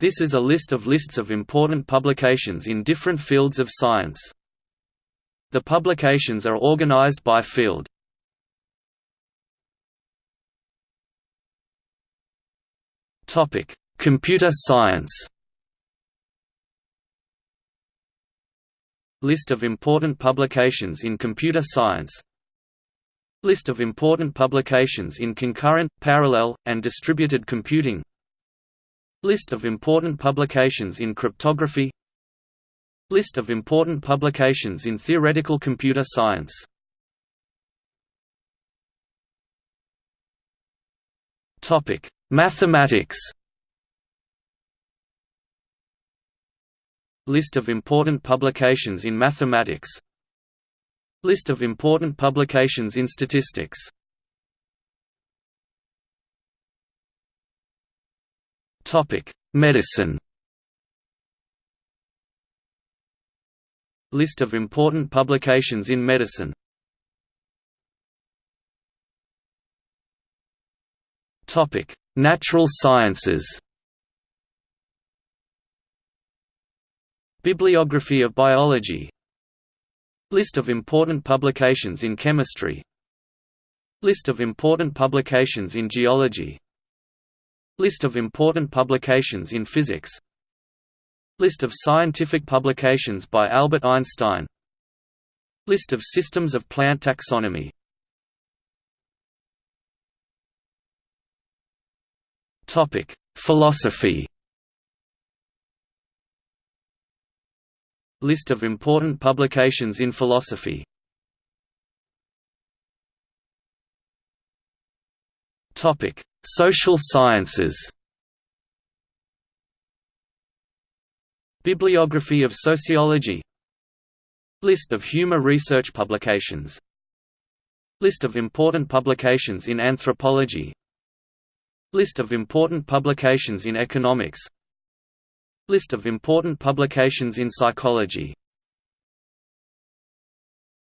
This is a list of lists of important publications in different fields of science. The publications are organized by field. Topic: Computer science. List of important publications in computer science List of important publications in concurrent, parallel, and distributed computing List of important publications in cryptography. List of important publications in theoretical computer science. Mathematics. List of important publications in mathematics. List of important publications in statistics Medicine. List of important publications in medicine. Natural sciences. Bibliography of biology. List of important publications in chemistry. List of important publications in geology List of important publications in physics. List of scientific publications by Albert Einstein. List of systems of plant taxonomy. Philosophy. List of important publications in philosophy. Topic: Social sciences. Bibliography of sociology. List of humor research publications. List of important publications in anthropology. List of important publications in economics List of important publications in psychology